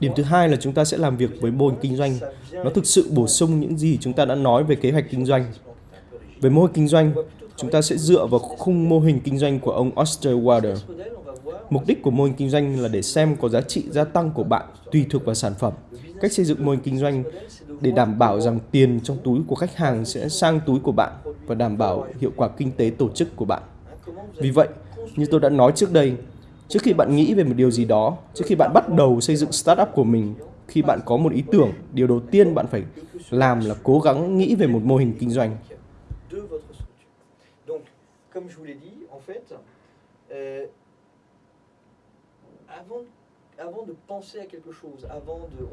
Điểm thứ hai là chúng ta sẽ làm việc với mô hình kinh doanh. Nó thực sự bổ sung những gì chúng ta đã nói về kế hoạch kinh doanh. Về mô hình kinh doanh, chúng ta sẽ dựa vào khung mô hình kinh doanh của ông Osterwalder. Mục đích của mô hình kinh doanh là để xem có giá trị gia tăng của bạn tùy thuộc vào sản phẩm. Cách xây dựng mô hình kinh doanh để đảm bảo rằng tiền trong túi của khách hàng sẽ sang túi của bạn và đảm bảo hiệu quả kinh tế tổ chức của bạn. Vì vậy, như tôi đã nói trước đây, trước khi bạn nghĩ về một điều gì đó, trước khi bạn bắt đầu xây dựng startup của mình, khi bạn có một ý tưởng, điều đầu tiên bạn phải làm là cố gắng nghĩ về một mô hình kinh doanh.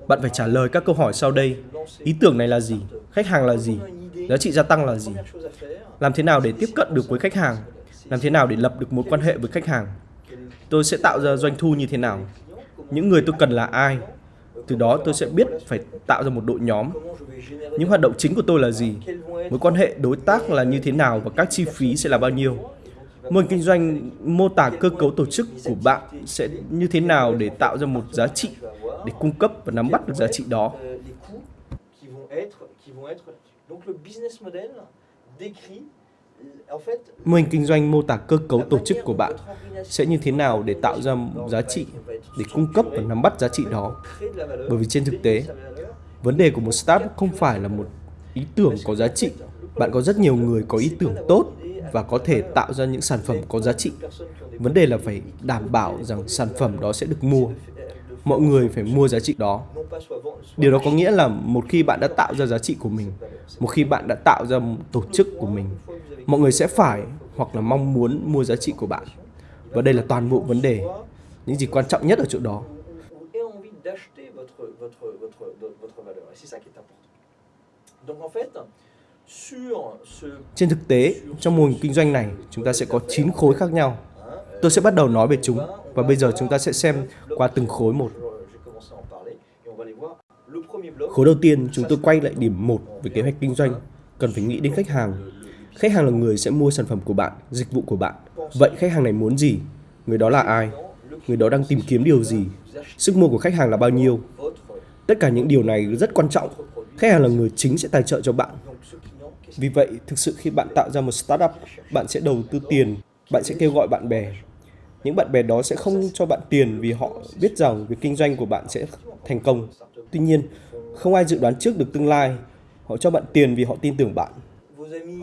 Bạn phải trả lời các câu hỏi sau đây. Ý tưởng này là gì? Khách hàng là gì? Giá trị gia tăng là gì? Làm thế nào để tiếp cận được với khách hàng? Làm thế nào để lập được mối quan hệ với khách hàng? Tôi sẽ tạo ra doanh thu như thế nào? Những người tôi cần là ai? Từ đó tôi sẽ biết phải tạo ra một đội nhóm. Những hoạt động chính của tôi là gì? Mối quan hệ đối tác là như thế nào và các chi phí sẽ là bao nhiêu? Mô hình kinh doanh mô tả cơ cấu tổ chức của bạn sẽ như thế nào để tạo ra một giá trị, để cung cấp và nắm bắt được giá trị đó. Mô hình kinh doanh mô tả cơ cấu tổ chức của bạn sẽ như thế nào để tạo ra giá trị, để cung cấp và nắm bắt giá trị đó. Bởi vì trên thực tế, vấn đề của một startup không phải là một ý tưởng có giá trị. Bạn có rất nhiều người có ý tưởng tốt và có thể tạo ra những sản phẩm có giá trị. Vấn đề là phải đảm bảo rằng sản phẩm đó sẽ được mua. Mọi người phải mua giá trị đó. Điều đó có nghĩa là một khi bạn đã tạo ra giá trị của mình, một khi bạn đã tạo ra tổ chức của mình, mọi người sẽ phải hoặc là mong muốn mua giá trị của bạn. Và đây là toàn bộ vấn đề. Những gì quan trọng nhất ở chỗ đó. Trên thực tế, trong mô hình kinh doanh này, chúng ta sẽ có 9 khối khác nhau. Tôi sẽ bắt đầu nói về chúng và bây giờ chúng ta sẽ xem qua từng khối một. Khối đầu tiên, chúng tôi quay lại điểm 1 về kế hoạch kinh doanh. Cần phải nghĩ đến khách hàng. Khách hàng là người sẽ mua sản phẩm của bạn, dịch vụ của bạn. Vậy khách hàng này muốn gì? Người đó là ai? Người đó đang tìm kiếm điều gì? Sức mua của khách hàng là bao nhiêu? Tất cả những điều này rất quan trọng. Khách hàng là người chính sẽ tài trợ cho bạn vì vậy, thực sự khi bạn tạo ra một startup, bạn sẽ đầu tư tiền, bạn sẽ kêu gọi bạn bè. Những bạn bè đó sẽ không cho bạn tiền vì họ biết rằng việc kinh doanh của bạn sẽ thành công. Tuy nhiên, không ai dự đoán trước được tương lai. Họ cho bạn tiền vì họ tin tưởng bạn.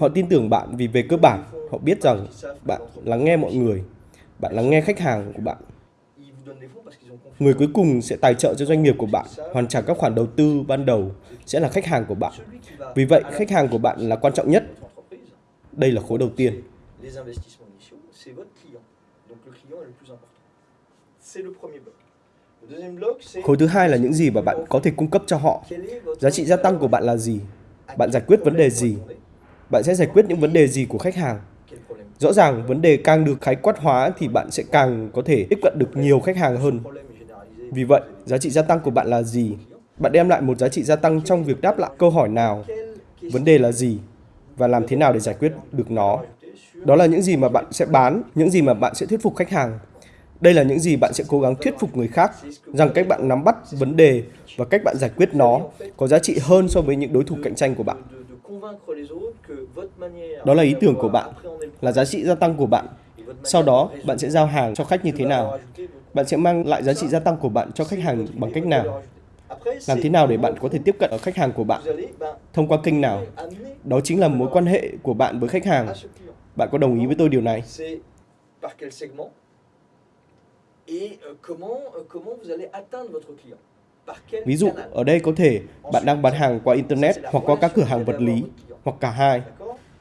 Họ tin tưởng bạn vì về cơ bản, họ biết rằng bạn lắng nghe mọi người, bạn lắng nghe khách hàng của bạn. Người cuối cùng sẽ tài trợ cho doanh nghiệp của bạn, hoàn trả các khoản đầu tư ban đầu sẽ là khách hàng của bạn. Vì vậy, khách hàng của bạn là quan trọng nhất. Đây là khối đầu tiên. Khối thứ hai là những gì mà bạn có thể cung cấp cho họ. Giá trị gia tăng của bạn là gì? Bạn giải quyết vấn đề gì? Bạn sẽ giải quyết những vấn đề gì của khách hàng? Rõ ràng, vấn đề càng được khái quát hóa thì bạn sẽ càng có thể tiếp cận được nhiều khách hàng hơn. Vì vậy, giá trị gia tăng của bạn là gì? Bạn đem lại một giá trị gia tăng trong việc đáp lại câu hỏi nào, vấn đề là gì và làm thế nào để giải quyết được nó. Đó là những gì mà bạn sẽ bán, những gì mà bạn sẽ thuyết phục khách hàng. Đây là những gì bạn sẽ cố gắng thuyết phục người khác rằng cách bạn nắm bắt vấn đề và cách bạn giải quyết nó có giá trị hơn so với những đối thủ cạnh tranh của bạn. Đó là ý tưởng của bạn, là giá trị gia tăng của bạn. Sau đó, bạn sẽ giao hàng cho khách như thế nào? Bạn sẽ mang lại giá trị gia tăng của bạn cho khách hàng bằng cách nào? Làm thế nào để bạn có thể tiếp cận ở khách hàng của bạn? Thông qua kênh nào? Đó chính là mối quan hệ của bạn với khách hàng. Bạn có đồng ý với tôi điều này? Ví dụ, ở đây có thể bạn đang bán hàng qua Internet hoặc qua các cửa hàng vật lý, hoặc cả hai.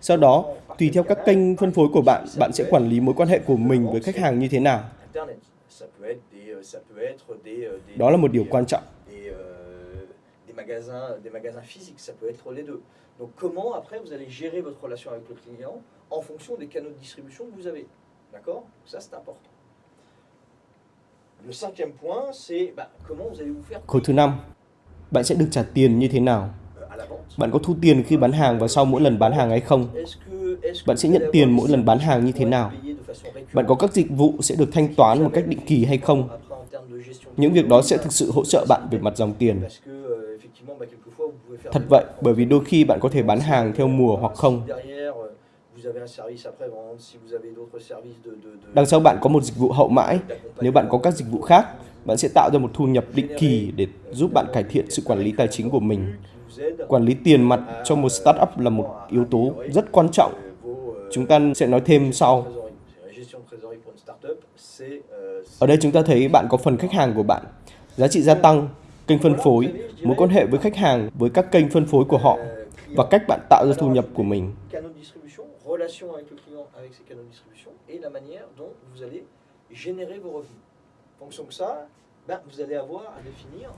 Sau đó, tùy theo các kênh phân phối của bạn, bạn sẽ quản lý mối quan hệ của mình với khách hàng như thế nào. Đó là một điều quan trọng magasins, des magasins physiques, ça peut être les deux. Donc comment après vous allez gérer votre relation avec le client en fonction des canaux de distribution que vous avez. D'accord Ça c'est important. Le cinquième point, c'est bah, comment vous allez vous faire... Khối thứ năm, bạn sẽ được trả tiền như thế nào? Bạn có thu tiền khi bán hàng và sau mỗi lần bán hàng hay không? Bạn sẽ nhận tiền mỗi lần bán hàng như thế nào? Bạn có các dịch vụ sẽ được thanh toán một cách định kỳ hay không? Những việc đó sẽ thực sự hỗ trợ bạn về mặt dòng tiền. Thật vậy, bởi vì đôi khi bạn có thể bán hàng theo mùa hoặc không. Đằng sau bạn có một dịch vụ hậu mãi. Nếu bạn có các dịch vụ khác, bạn sẽ tạo ra một thu nhập định kỳ để giúp bạn cải thiện sự quản lý tài chính của mình. Quản lý tiền mặt cho một startup là một yếu tố rất quan trọng. Chúng ta sẽ nói thêm sau. Ở đây chúng ta thấy bạn có phần khách hàng của bạn, giá trị gia tăng, kênh phân phối, mối quan hệ với khách hàng với các kênh phân phối của họ và cách bạn tạo ra thu nhập của mình.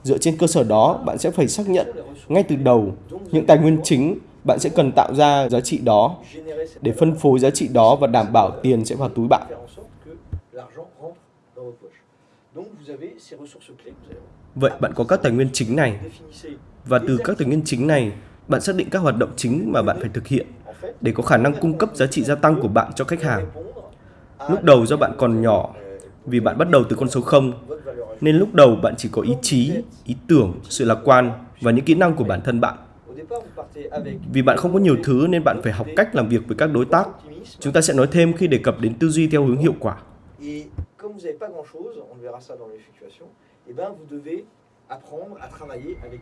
Dựa trên cơ sở đó, bạn sẽ phải xác nhận ngay từ đầu những tài nguyên chính bạn sẽ cần tạo ra giá trị đó để phân phối giá trị đó và đảm bảo tiền sẽ vào túi bạn. Vậy bạn có các tài nguyên chính này. Và từ các tài nguyên chính này, bạn xác định các hoạt động chính mà bạn phải thực hiện để có khả năng cung cấp giá trị gia tăng của bạn cho khách hàng. Lúc đầu do bạn còn nhỏ, vì bạn bắt đầu từ con số 0, nên lúc đầu bạn chỉ có ý chí, ý tưởng, sự lạc quan và những kỹ năng của bản thân bạn. Vì bạn không có nhiều thứ nên bạn phải học cách làm việc với các đối tác. Chúng ta sẽ nói thêm khi đề cập đến tư duy theo hướng hiệu quả.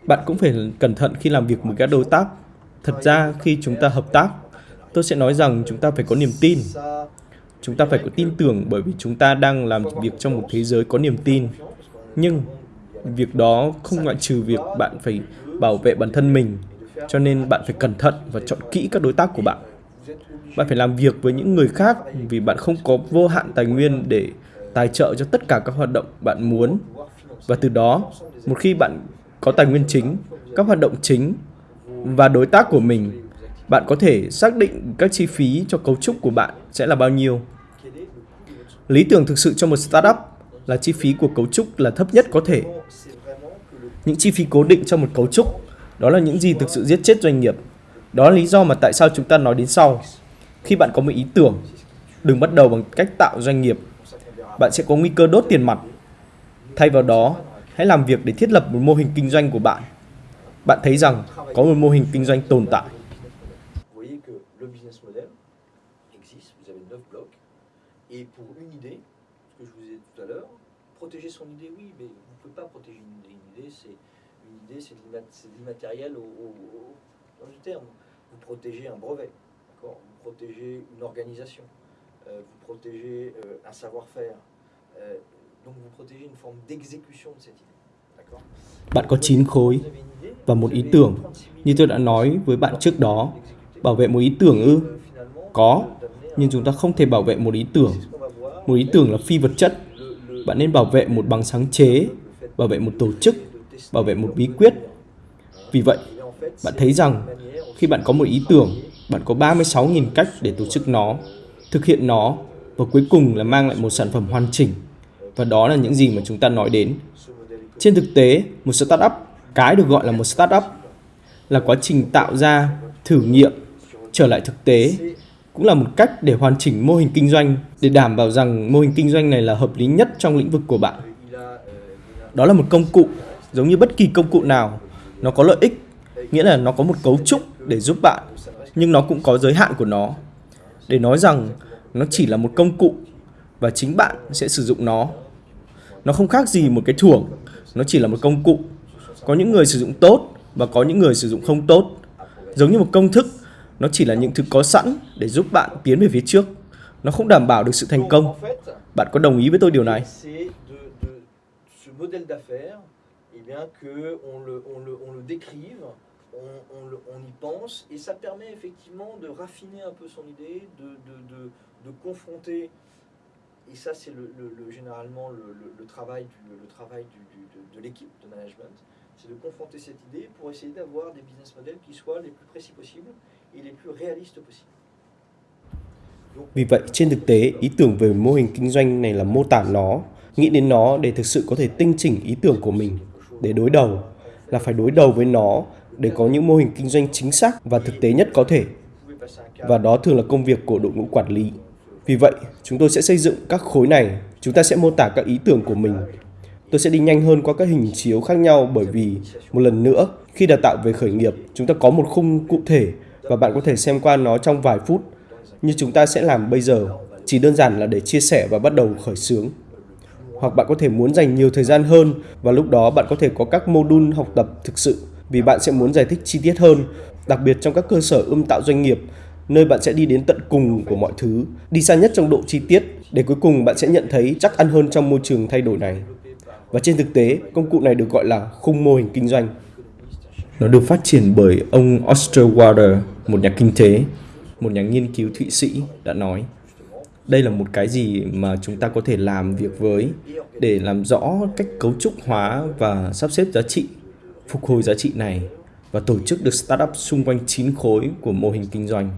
Bạn cũng phải cẩn thận khi làm việc với các đối tác. Thật ra khi chúng ta hợp tác, tôi sẽ nói rằng chúng ta phải có niềm tin. Chúng ta phải có tin tưởng bởi vì chúng ta đang làm việc trong một thế giới có niềm tin. Nhưng việc đó không ngoại trừ việc bạn phải bảo vệ bản thân mình, cho nên bạn phải cẩn thận và chọn kỹ các đối tác của bạn. Bạn phải làm việc với những người khác vì bạn không có vô hạn tài nguyên để tài trợ cho tất cả các hoạt động bạn muốn. Và từ đó, một khi bạn có tài nguyên chính, các hoạt động chính và đối tác của mình, bạn có thể xác định các chi phí cho cấu trúc của bạn sẽ là bao nhiêu. Lý tưởng thực sự cho một startup là chi phí của cấu trúc là thấp nhất có thể. Những chi phí cố định cho một cấu trúc, đó là những gì thực sự giết chết doanh nghiệp. Đó là lý do mà tại sao chúng ta nói đến sau. Khi bạn có một ý tưởng, đừng bắt đầu bằng cách tạo doanh nghiệp. Bạn sẽ có nguy cơ đốt tiền mặt. Thay vào đó, hãy làm việc để thiết lập một mô hình kinh doanh của bạn. Bạn thấy rằng có một mô hình kinh doanh tồn tại. Et pour une idée, ce que je vous ai dit tout à l'heure, protéger son idée, oui, mais vous ne pouvez pas protéger une idée. Une idée, c'est une idée, c'est de l'immatériel au, au, au, dans du terme. Vous protégez un brevet, d'accord? Vous protégez une organisation, euh, vous protégez euh, un savoir-faire. Euh, donc vous protégez une forme d'exécution de cette idée. D'accord? Bạn có 9 khối và một ý tưởng. Như tôi đã nói với bạn trước đó, bảo vệ một ý tưởng ư? Có, nhưng chúng ta không thể bảo vệ một ý tưởng. Một ý tưởng là phi vật chất. Bạn nên bảo vệ một bằng sáng chế, bảo vệ một tổ chức, bảo vệ một bí quyết. Vì vậy, bạn thấy rằng khi bạn có một ý tưởng, bạn có 36.000 cách để tổ chức nó, thực hiện nó và cuối cùng là mang lại một sản phẩm hoàn chỉnh. Và đó là những gì mà chúng ta nói đến. Trên thực tế, một startup, cái được gọi là một startup là quá trình tạo ra, thử nghiệm, trở lại thực tế cũng là một cách để hoàn chỉnh mô hình kinh doanh để đảm bảo rằng mô hình kinh doanh này là hợp lý nhất trong lĩnh vực của bạn. Đó là một công cụ, giống như bất kỳ công cụ nào, nó có lợi ích, nghĩa là nó có một cấu trúc để giúp bạn, nhưng nó cũng có giới hạn của nó. Để nói rằng nó chỉ là một công cụ và chính bạn sẽ sử dụng nó. Nó không khác gì một cái thưởng, nó chỉ là một công cụ. Có những người sử dụng tốt và có những người sử dụng không tốt. Giống như một công thức nó chỉ là những thứ có sẵn để giúp bạn tiến về phía trước. On, y pense et ça permet effectivement de raffiner un peu son idée, de, confronter, et ça c'est le, le, le, généralement le, travail, du, le travail du, de l'équipe de management, c'est de confronter cette idée pour essayer d'avoir des business models qui soient les plus précis possibles vì vậy, trên thực tế, ý tưởng về mô hình kinh doanh này là mô tả nó, nghĩ đến nó để thực sự có thể tinh chỉnh ý tưởng của mình, để đối đầu, là phải đối đầu với nó để có những mô hình kinh doanh chính xác và thực tế nhất có thể. Và đó thường là công việc của đội ngũ quản lý. Vì vậy, chúng tôi sẽ xây dựng các khối này, chúng ta sẽ mô tả các ý tưởng của mình Tôi sẽ đi nhanh hơn qua các hình chiếu khác nhau bởi vì, một lần nữa, khi đào tạo về khởi nghiệp, chúng ta có một khung cụ thể và bạn có thể xem qua nó trong vài phút, như chúng ta sẽ làm bây giờ, chỉ đơn giản là để chia sẻ và bắt đầu khởi xướng. Hoặc bạn có thể muốn dành nhiều thời gian hơn và lúc đó bạn có thể có các mô đun học tập thực sự vì bạn sẽ muốn giải thích chi tiết hơn, đặc biệt trong các cơ sở ươm tạo doanh nghiệp, nơi bạn sẽ đi đến tận cùng của mọi thứ, đi xa nhất trong độ chi tiết để cuối cùng bạn sẽ nhận thấy chắc ăn hơn trong môi trường thay đổi này. Và trên thực tế, công cụ này được gọi là khung mô hình kinh doanh. Nó được phát triển bởi ông Osterwalder, một nhà kinh tế, một nhà nghiên cứu Thụy Sĩ đã nói. Đây là một cái gì mà chúng ta có thể làm việc với để làm rõ cách cấu trúc hóa và sắp xếp giá trị, phục hồi giá trị này và tổ chức được startup xung quanh chín khối của mô hình kinh doanh.